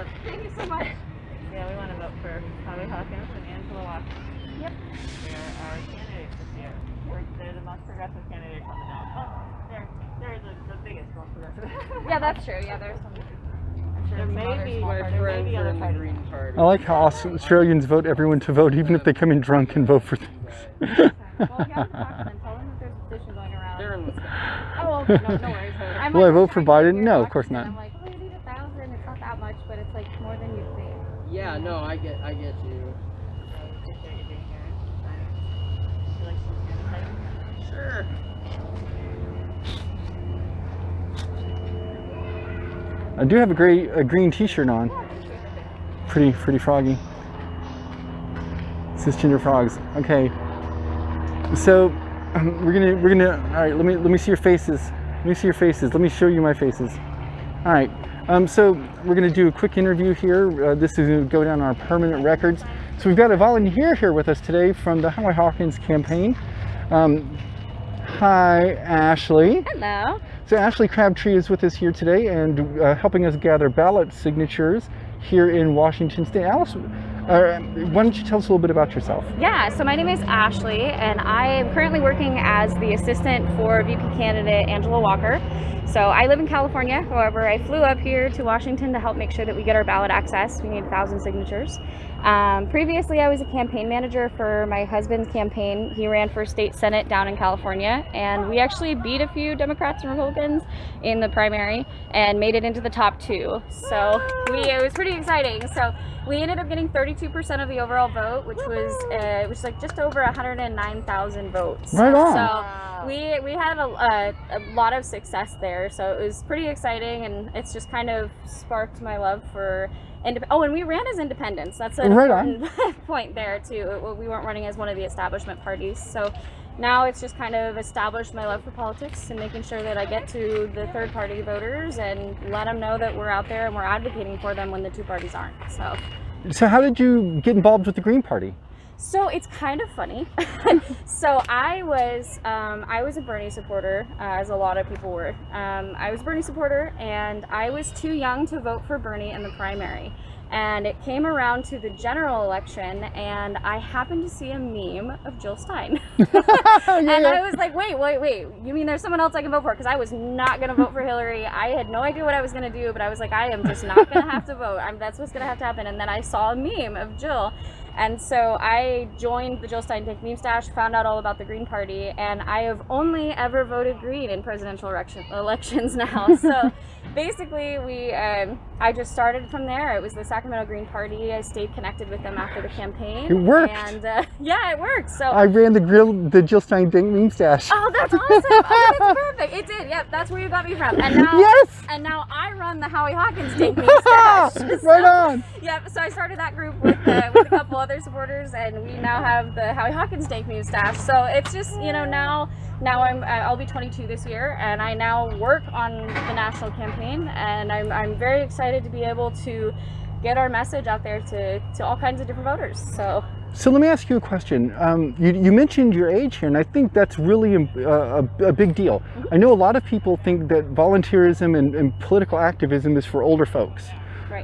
Thank you so much. Yeah, we want to vote for Howie Hawkins and Angela Walker. Yep. They're our candidates this year. We're, they're the most progressive candidates on the ballot. Oh, they're, they're the, the biggest, most progressive. Yeah, that's true. Yeah, there's some. I'm sure There may be- there may be other in. Green Party. I like how Australians vote everyone to vote, even if they come in drunk and vote for things. Well, if you have to talk to them, tell them that there's a petition going around. They're in the Oh, okay. No, no worries. I'm Will I vote for Biden? No, of course and not. I'm like, oh, you need a thousand. It's not that much, but it's like more than you think. Yeah, no, I get, I get you. I appreciate you being here and signing. Would you like to stand Sure. I do have a gray, a green T-shirt on. Pretty, pretty froggy. Cisgender frogs. Okay. So um, we're gonna, we're gonna. All right. Let me, let me see your faces. Let me see your faces. Let me show you my faces. All right. Um, so we're gonna do a quick interview here. Uh, this is gonna go down our permanent records. So we've got a volunteer here with us today from the Howie Hawkins campaign. Um, hi, Ashley. Hello. So Ashley Crabtree is with us here today and uh, helping us gather ballot signatures here in Washington State. Alice, uh, why don't you tell us a little bit about yourself? Yeah, so my name is Ashley, and I am currently working as the assistant for VP candidate Angela Walker. So I live in California. However, I flew up here to Washington to help make sure that we get our ballot access. We need a thousand signatures. Um, previously, I was a campaign manager for my husband's campaign. He ran for state senate down in California, and we actually beat a few Democrats and Republicans in the primary and made it into the top two. So we it was pretty exciting. So we ended up getting 32% of the overall vote, which was uh, which was like just over 109,000 votes. Right on. So we we had a, a, a lot of success there. So it was pretty exciting, and it's just kind of sparked my love for. Indep- oh, and we ran as independents. That's an Right on. point there too. We weren't running as one of the establishment parties. So now it's just kind of established my love for politics and making sure that I get to the third party voters and let them know that we're out there and we're advocating for them when the two parties aren't. So. So how did you get involved with the Green Party? So it's kind of funny. so I was um, I was a Bernie supporter, uh, as a lot of people were. Um, I was a Bernie supporter, and I was too young to vote for Bernie in the primary. And it came around to the general election, and I happened to see a meme of Jill Stein. and I was like, wait, wait, wait. You mean there's someone else I can vote for? Because I was not going to vote for Hillary. I had no idea what I was going to do, but I was like, I am just not going to have to vote. I'm, that's what's going to have to happen. And then I saw a meme of Jill. And so I joined the Jill Stein Dank Meme Stash, found out all about the Green Party, and I have only ever voted Green in presidential election, elections now. So basically, we um, I just started from there. It was the Sacramento Green Party. I stayed connected with them after the campaign. It worked. And uh, yeah, it worked. So I ran the grill, the Jill Stein Dank Meme Stash. Oh, that's awesome! Oh, that's perfect. It did. Yep, that's where you got me from. And now, Yes! and now I run the Howie Hawkins Dank Meme Stash. right So- on. Yep. So I started that group with, uh, with a couple other supporters, and we now have the Howie Hawkins Take Me staff. So it's just you know now now I'm uh, I'll be 22 this year, and I now work on the national campaign, and I'm I'm very excited to be able to get our message out there to to all kinds of different voters. So So let me ask you a question. Um, you, you mentioned your age here, and I think that's really a, a, a big deal. I know a lot of people think that volunteerism and, and political activism is for older folks.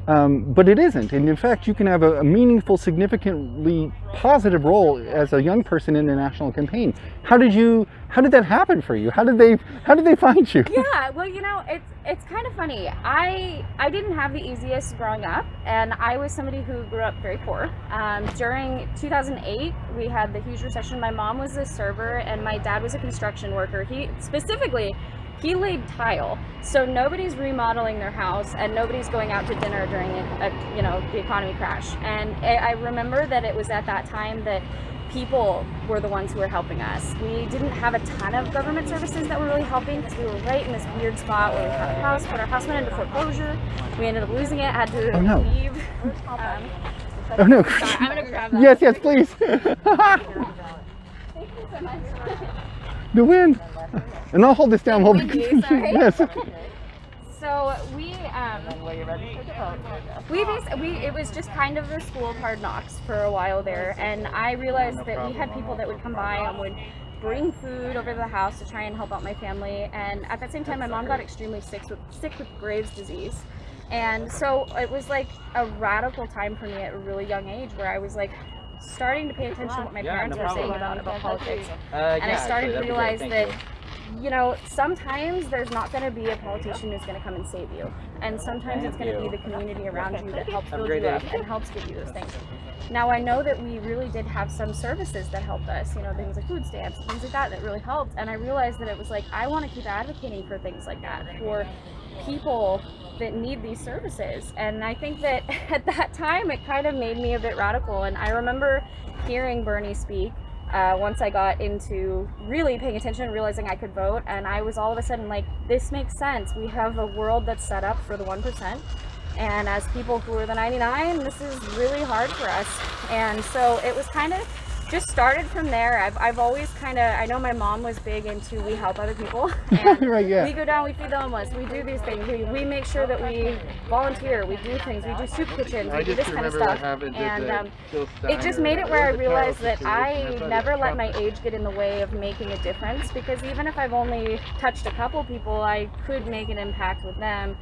Right. Um, but it isn't. And in fact, you can have a, a meaningful, significantly positive role as a young person in a national campaign. How did you, how did that happen for you? How did they, how did they find you? yeah well you know it's it's kind of funny i i didn't have the easiest growing up and i was somebody who grew up very poor um, during 2008 we had the huge recession my mom was a server and my dad was a construction worker he specifically he laid tile so nobody's remodeling their house and nobody's going out to dinner during a, a you know the economy crash and I, I remember that it was at that time that people were the ones who were helping us. We didn't have a ton of government services that were really helping because we were right in this weird spot where we had a house, but our house went into foreclosure. We ended up losing it, had to Oh, no. leave. Um, Oh no. sorry, I'm gonna grab that. yes, yes, please. Thank you so much. The wind. And I'll hold this down Hold Thank you, Yes. So we um, When you're ready for the vote, we, we it was just kind of the school of hard knocks for a while there and i realized that we had people that would come by and would bring food over to the house to try and help out my family and at the same time my mom got extremely sick with sick with Graves disease And so it was like a radical time for me at a really young age where I was like starting to pay attention to what my Yeah, parents no were saying about, about politics. Uh, And I started actually, to that'd be great. realize Thank that you. You know, sometimes there's not going to be a politician who's going to come and save you. And sometimes it's going to be the community around you that helps build you up and helps give you those things. Now, I know that we really did have some services that helped us, you know, things like food stamps, things like that, that really helped. And I realized that it was like, I want to keep advocating for things like that for people that need these services. And I think that at that time, it kind of made me a bit radical. And I remember hearing Bernie speak uh, once I got into really paying attention, realizing I could vote, and I was all of a sudden like, this makes sense. We have a world that's set up for the 1%. And as people who are the 99, this is really hard for us. And so it was kind of just started from there. I've, I've always kind of, I know my mom was big into we help other people. And Right, yeah. We go down, we feed the homeless, we do these things. We, we make sure that we volunteer, we do things, we do soup kitchens, we do this kind of stuff. And um, it just made it where I realized that. I never let my age get in the way of making a difference because even if I've only touched a couple people, I could make an impact with them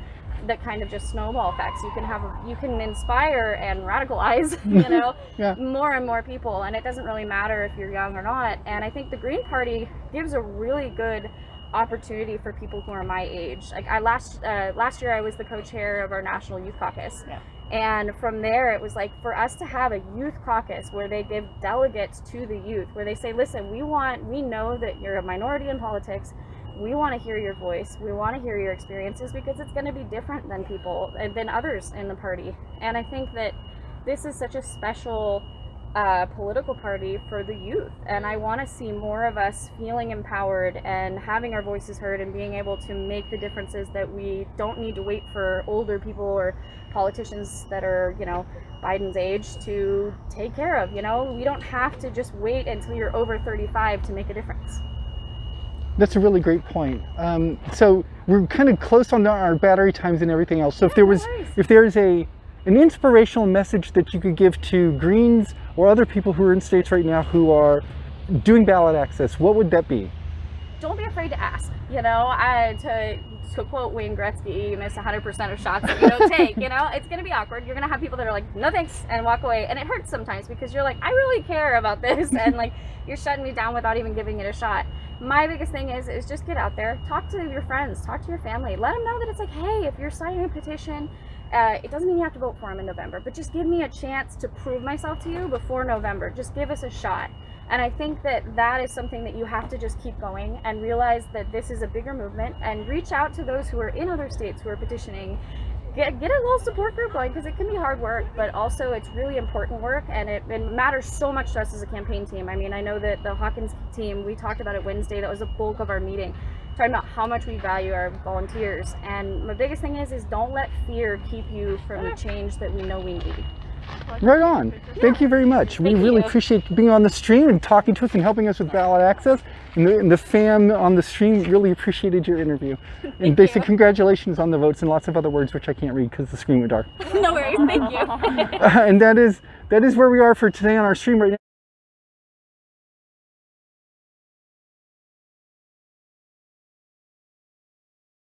that kind of just snowball effects. You can have, you can inspire and radicalize, you know, Yeah. more and more people, and it doesn't really matter if you're young or not. And I think the Green Party gives a really good opportunity for people who are my age. Like I last uh, last year, I was the co-chair of our National Youth Caucus, Yeah. and from there, it was like for us to have a youth caucus where they give delegates to the youth, where they say, "Listen, we want, we know that you're a minority in politics." We want to hear your voice. We want to hear your experiences because it's going to be different than people and than others in the party. And I think that this is such a special uh, political party for the youth. And I want to see more of us feeling empowered and having our voices heard and being able to make the differences that we don't need to wait for older people or politicians that are, you know, Biden's age to take care of. You know, we don't have to just wait until you're over 35 to make a difference. That's a really great point. Um, so we're kind of close on our battery times and everything else. So if there was, if there's a an inspirational message that you could give to Greens or other people who are in states right now who are doing ballot access, what would that be? Don't be afraid to ask. You know, I, to to quote Wayne Gretzky, you miss 100% of shots that you don't take. You know, it's gonna be awkward. You're gonna have people that are like, no thanks, and walk away, and it hurts sometimes because you're like, I really care about this, and like you're shutting me down without even giving it a shot. My biggest thing is is just get out there, talk to your friends, talk to your family, let them know that it's like, hey, if you're signing a petition. Uh, it doesn't mean you have to vote for him in November, but just give me a chance to prove myself to you before November. Just give us a shot. And I think that that is something that you have to just keep going and realize that this is a bigger movement and reach out to those who are in other states who are petitioning. Get, get a little support group going because it can be hard work, but also it's really important work and it, it matters so much to us as a campaign team. I mean, I know that the Hawkins team, we talked about it Wednesday, that was the bulk of our meeting, talking about how much we value our volunteers. And my biggest thing is, is don't let fear keep you from the change that we know we need. Right on. Thank you very much. we really you. appreciate being on the stream and talking to us and helping us with ballot access. And the, and the fam on the stream really appreciated your interview. And basic you. congratulations on the votes and lots of other words which I can't read because the screen went dark. no worries, thank you. and that is that is where we are for today on our stream right now.